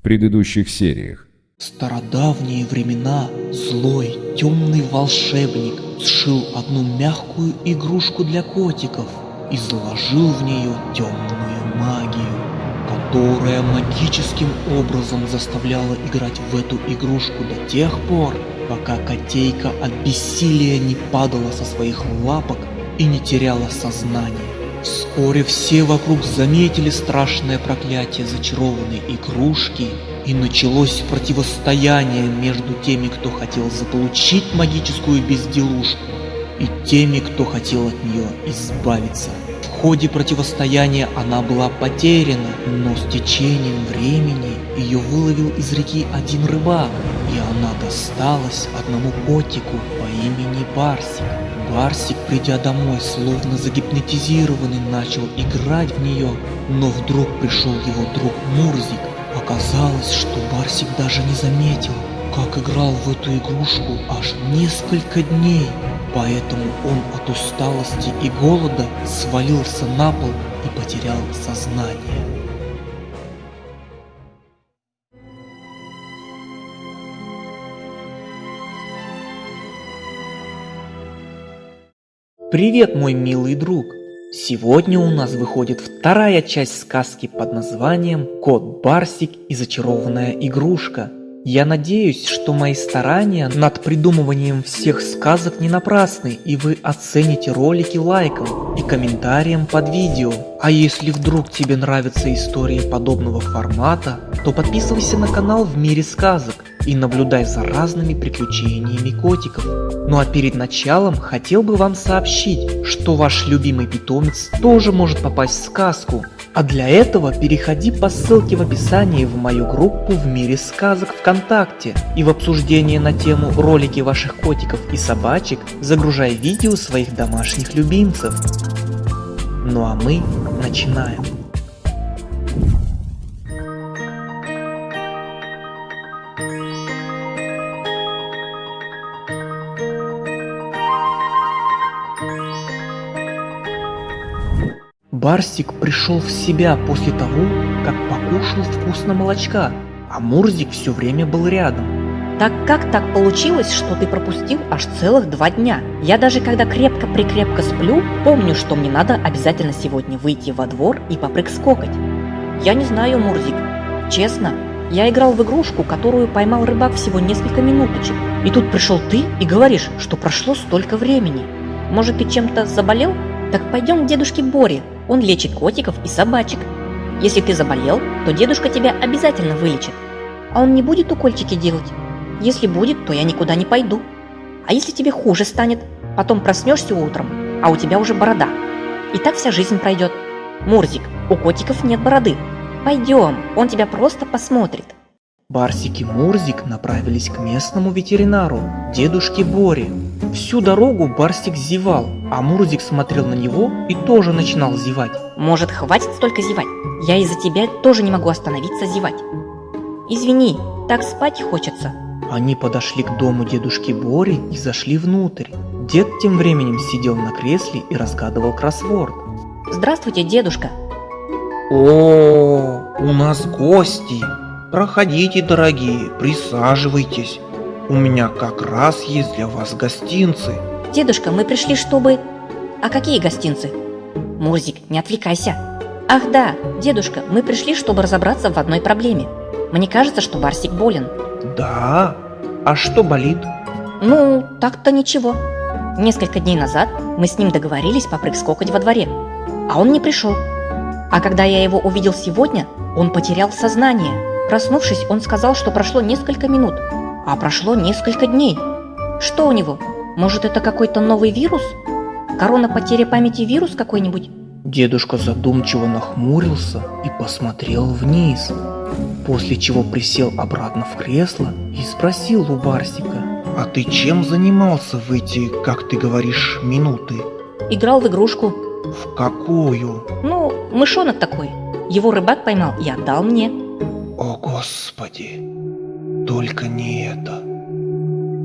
в предыдущих сериях. Стародавние времена злой, темный волшебник сшил одну мягкую игрушку для котиков и заложил в нее темную магию, которая магическим образом заставляла играть в эту игрушку до тех пор, пока котейка от бессилия не падала со своих лапок и не теряла сознание. Вскоре все вокруг заметили страшное проклятие зачарованной игрушки, и началось противостояние между теми, кто хотел заполучить магическую безделушку, и теми, кто хотел от нее избавиться. В ходе противостояния она была потеряна, но с течением времени ее выловил из реки один рыбак, и она досталась одному котику по имени Барсик. Барсик, придя домой, словно загипнотизированный, начал играть в нее, но вдруг пришел его друг Мурзик. Оказалось, что Барсик даже не заметил, как играл в эту игрушку аж несколько дней. Поэтому он от усталости и голода свалился на пол и потерял сознание. Привет, мой милый друг! Сегодня у нас выходит вторая часть сказки под названием «Кот Барсик и зачарованная игрушка». Я надеюсь, что мои старания над придумыванием всех сказок не напрасны, и вы оцените ролики лайком и комментарием под видео. А если вдруг тебе нравятся истории подобного формата, то подписывайся на канал в мире сказок и наблюдай за разными приключениями котиков. Ну а перед началом хотел бы вам сообщить, что ваш любимый питомец тоже может попасть в сказку. А для этого переходи по ссылке в описании в мою группу в мире сказок ВКонтакте и в обсуждение на тему ролики ваших котиков и собачек загружай видео своих домашних любимцев. Ну а мы начинаем. Барсик пришел в себя после того, как покушал вкусно молочка, а Мурзик все время был рядом. Так как так получилось, что ты пропустил аж целых два дня? Я даже когда крепко-прикрепко сплю, помню, что мне надо обязательно сегодня выйти во двор и попрыг-скокать. Я не знаю, Мурзик. Честно, я играл в игрушку, которую поймал рыбак всего несколько минуточек. И тут пришел ты и говоришь, что прошло столько времени. Может, ты чем-то заболел? Так пойдем к дедушке Боре, он лечит котиков и собачек. Если ты заболел, то дедушка тебя обязательно вылечит. А он не будет укольчики делать? Если будет, то я никуда не пойду. А если тебе хуже станет, потом проснешься утром, а у тебя уже борода. И так вся жизнь пройдет. Мурзик, у котиков нет бороды. Пойдем, он тебя просто посмотрит. Барсик и Мурзик направились к местному ветеринару, дедушке Боре. Всю дорогу Барсик зевал, а Мурзик смотрел на него и тоже начинал зевать. Может, хватит столько зевать? Я из-за тебя тоже не могу остановиться зевать. Извини, так спать хочется. Они подошли к дому дедушки Бори и зашли внутрь. Дед тем временем сидел на кресле и разгадывал кроссворд. Здравствуйте, дедушка. О, у нас гости. Проходите, дорогие, присаживайтесь. У меня как раз есть для вас гостинцы. Дедушка, мы пришли, чтобы... А какие гостинцы? Мурзик, не отвлекайся. Ах да, дедушка, мы пришли, чтобы разобраться в одной проблеме. Мне кажется, что Барсик болен. Да? А что болит? Ну, так-то ничего. Несколько дней назад мы с ним договорились попрыг-скокать во дворе, а он не пришел. А когда я его увидел сегодня, он потерял сознание. Проснувшись, он сказал, что прошло несколько минут, а прошло несколько дней. Что у него? Может, это какой-то новый вирус? Корона потеря памяти вирус какой-нибудь? Дедушка задумчиво нахмурился и посмотрел вниз, после чего присел обратно в кресло и спросил у Барсика. А ты чем занимался в эти, как ты говоришь, минуты? Играл в игрушку. В какую? Ну, мышонок такой. Его рыбак поймал и отдал мне. О, Господи! Только не это.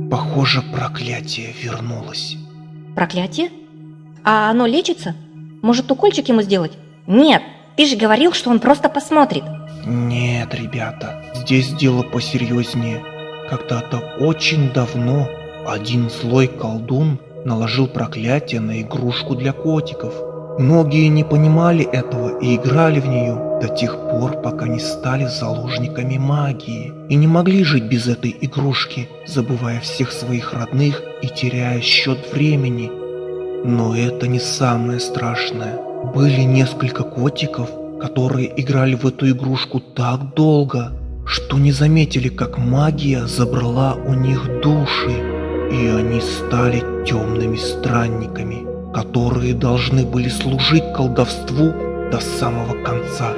Похоже, проклятие вернулось. Проклятие? А оно лечится? Может, укольчик ему сделать? Нет, ты же говорил, что он просто посмотрит. Нет, ребята, здесь дело посерьезнее. Когда-то очень давно один злой колдун наложил проклятие на игрушку для котиков. Многие не понимали этого и играли в нее до тех пор, пока не стали заложниками магии и не могли жить без этой игрушки, забывая всех своих родных и теряя счет времени. Но это не самое страшное. Были несколько котиков, которые играли в эту игрушку так долго, что не заметили, как магия забрала у них души, и они стали темными странниками, которые должны были служить колдовству до самого конца.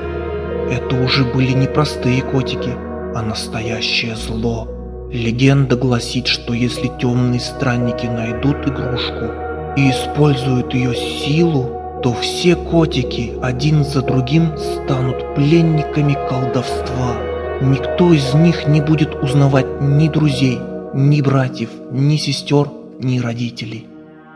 Это уже были не простые котики, а настоящее зло. Легенда гласит, что если темные странники найдут игрушку и используют ее силу, то все котики один за другим станут пленниками колдовства. Никто из них не будет узнавать ни друзей, ни братьев, ни сестер, ни родителей.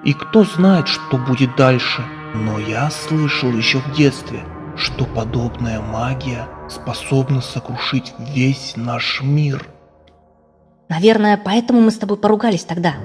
И кто знает, что будет дальше. Но я слышал еще в детстве, что подобная магия способна сокрушить весь наш мир. Наверное, поэтому мы с тобой поругались тогда.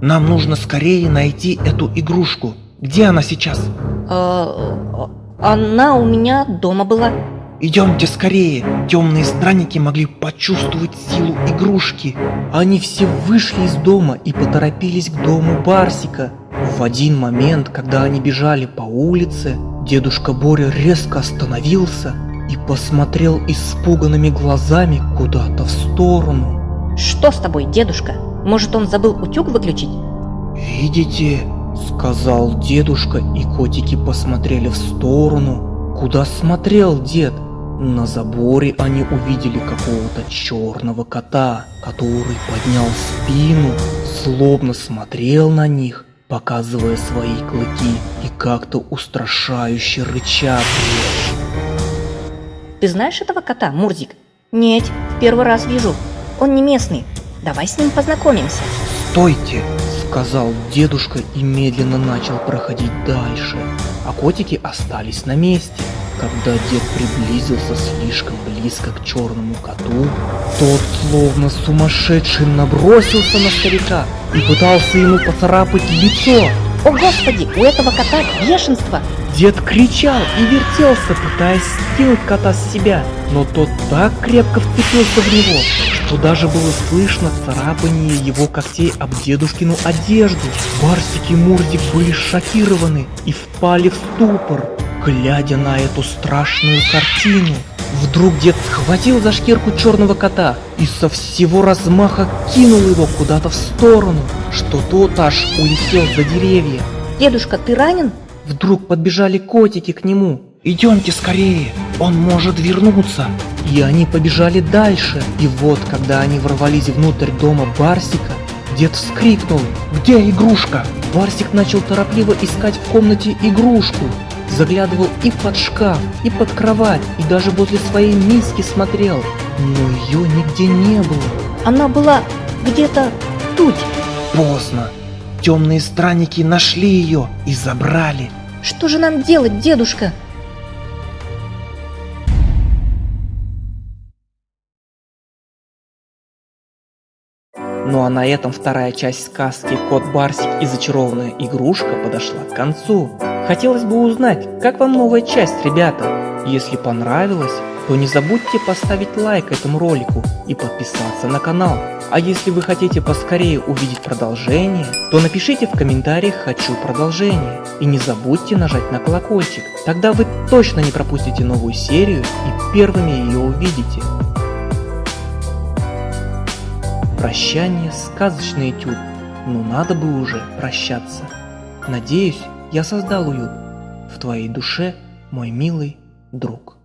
Нам нужно скорее найти эту игрушку. Где она сейчас? Э, она у меня дома была. Идемте скорее. Темные странники могли почувствовать силу игрушки. Они все вышли из дома и поторопились к дому Барсика. В один момент, когда они бежали по улице, дедушка Боря резко остановился и посмотрел испуганными глазами куда-то в сторону. Что с тобой, дедушка? Может, он забыл утюг выключить? Видите, сказал дедушка, и котики посмотрели в сторону. Куда смотрел дед? На заборе они увидели какого-то черного кота, который поднял спину, словно смотрел на них, показывая свои клыки и как-то устрашающе рыча Ты знаешь этого кота, Мурзик? Нет, в первый раз вижу. Он не местный. Давай с ним познакомимся. Стойте, сказал дедушка и медленно начал проходить дальше, а котики остались на месте. Когда дед приблизился слишком близко к черному коту, тот словно сумасшедший набросился на старика и пытался ему поцарапать лицо. О господи, у этого кота бешенство! Дед кричал и вертелся, пытаясь скинуть кота с себя, но тот так крепко вцепился в него, что даже было слышно царапание его когтей об дедушкину одежду. Барсик и Мурзик были шокированы и впали в ступор, глядя на эту страшную картину. Вдруг дед схватил за шкирку черного кота и со всего размаха кинул его куда-то в сторону, что тот аж улетел за деревья. Дедушка, ты ранен? Вдруг подбежали котики к нему. Идемте скорее, он может вернуться. И они побежали дальше. И вот, когда они ворвались внутрь дома Барсика, дед вскрикнул «Где игрушка?». Барсик начал торопливо искать в комнате игрушку. Заглядывал и под шкаф, и под кровать, и даже возле своей миски смотрел. Но ее нигде не было. Она была где-то тут. Поздно. Темные странники нашли ее и забрали. Что же нам делать, дедушка? Ну а на этом вторая часть сказки «Кот Барсик и зачарованная игрушка» подошла к концу. Хотелось бы узнать, как вам новая часть, ребята? Если понравилось, то не забудьте поставить лайк этому ролику и подписаться на канал. А если вы хотите поскорее увидеть продолжение, то напишите в комментариях «Хочу продолжение» и не забудьте нажать на колокольчик, тогда вы точно не пропустите новую серию и первыми ее увидите. Прощание, сказочный этюд, но надо бы уже прощаться. Надеюсь, я создал уют в твоей душе, мой милый друг.